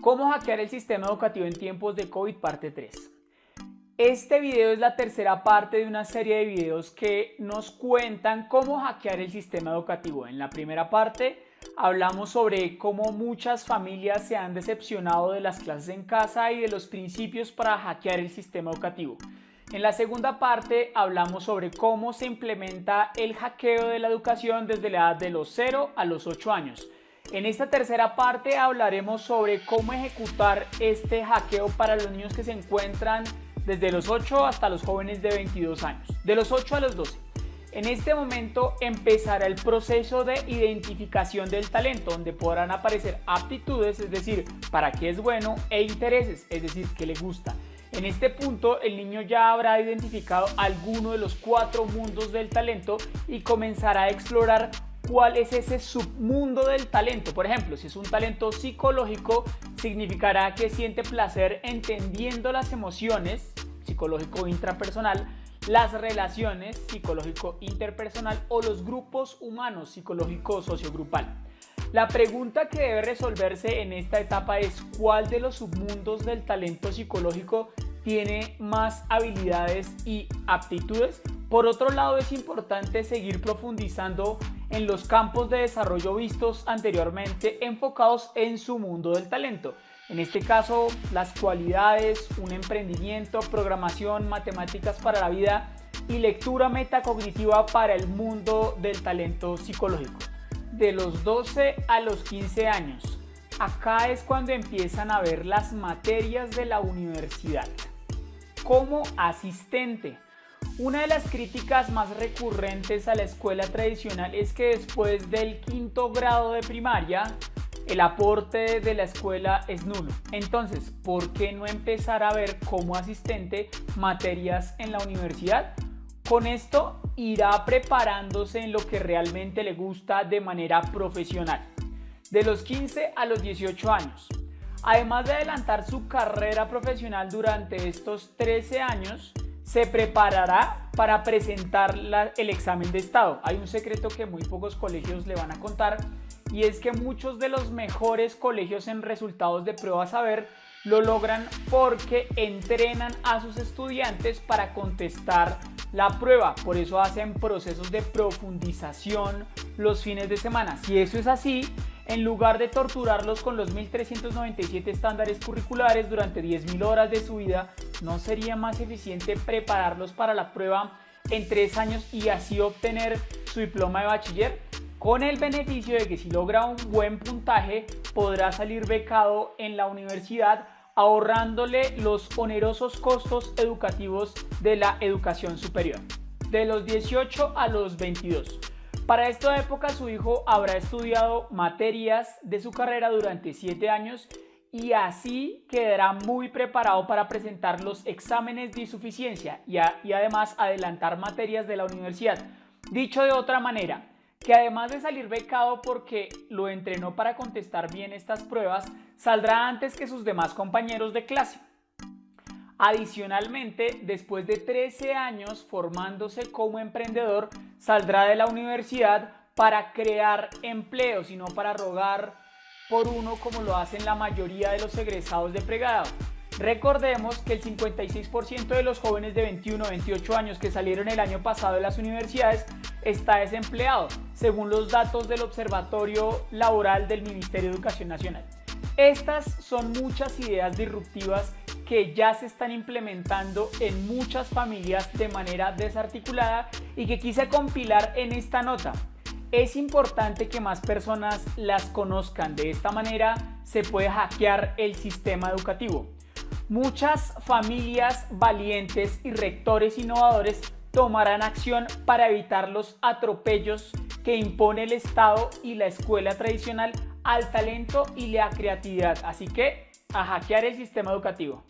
¿Cómo hackear el sistema educativo en tiempos de COVID parte 3? Este video es la tercera parte de una serie de videos que nos cuentan cómo hackear el sistema educativo. En la primera parte hablamos sobre cómo muchas familias se han decepcionado de las clases en casa y de los principios para hackear el sistema educativo. En la segunda parte hablamos sobre cómo se implementa el hackeo de la educación desde la edad de los 0 a los 8 años. En esta tercera parte hablaremos sobre cómo ejecutar este hackeo para los niños que se encuentran desde los 8 hasta los jóvenes de 22 años, de los 8 a los 12. En este momento empezará el proceso de identificación del talento, donde podrán aparecer aptitudes, es decir, para qué es bueno, e intereses, es decir, qué le gusta. En este punto el niño ya habrá identificado alguno de los cuatro mundos del talento y comenzará a explorar cuál es ese submundo del talento. Por ejemplo, si es un talento psicológico, significará que siente placer entendiendo las emociones, psicológico intrapersonal, las relaciones psicológico interpersonal o los grupos humanos psicológico sociogrupal. La pregunta que debe resolverse en esta etapa es cuál de los submundos del talento psicológico tiene más habilidades y aptitudes. Por otro lado es importante seguir profundizando en los campos de desarrollo vistos anteriormente enfocados en su mundo del talento. En este caso, las cualidades, un emprendimiento, programación, matemáticas para la vida y lectura metacognitiva para el mundo del talento psicológico. De los 12 a los 15 años, acá es cuando empiezan a ver las materias de la universidad. Como asistente, una de las críticas más recurrentes a la escuela tradicional es que después del quinto grado de primaria, el aporte de la escuela es nulo. Entonces, ¿por qué no empezar a ver como asistente materias en la universidad? Con esto irá preparándose en lo que realmente le gusta de manera profesional. De los 15 a los 18 años. Además de adelantar su carrera profesional durante estos 13 años, se preparará para presentar el examen de estado. Hay un secreto que muy pocos colegios le van a contar y es que muchos de los mejores colegios en resultados de prueba saber lo logran porque entrenan a sus estudiantes para contestar la prueba. Por eso hacen procesos de profundización los fines de semana. Si eso es así, en lugar de torturarlos con los 1397 estándares curriculares durante 10.000 horas de su vida, ¿no sería más eficiente prepararlos para la prueba en tres años y así obtener su diploma de bachiller? Con el beneficio de que si logra un buen puntaje podrá salir becado en la universidad ahorrándole los onerosos costos educativos de la educación superior. De los 18 a los 22. Para esta época su hijo habrá estudiado materias de su carrera durante 7 años y así quedará muy preparado para presentar los exámenes de suficiencia y, y además adelantar materias de la universidad. Dicho de otra manera, que además de salir becado porque lo entrenó para contestar bien estas pruebas, saldrá antes que sus demás compañeros de clase. Adicionalmente, después de 13 años formándose como emprendedor, saldrá de la universidad para crear empleos y no para rogar por uno como lo hacen la mayoría de los egresados de pregrado. Recordemos que el 56% de los jóvenes de 21 a 28 años que salieron el año pasado de las universidades está desempleado, según los datos del Observatorio Laboral del Ministerio de Educación Nacional. Estas son muchas ideas disruptivas que ya se están implementando en muchas familias de manera desarticulada y que quise compilar en esta nota. Es importante que más personas las conozcan, de esta manera se puede hackear el sistema educativo. Muchas familias valientes y rectores innovadores tomarán acción para evitar los atropellos que impone el Estado y la escuela tradicional al talento y la creatividad. Así que a hackear el sistema educativo.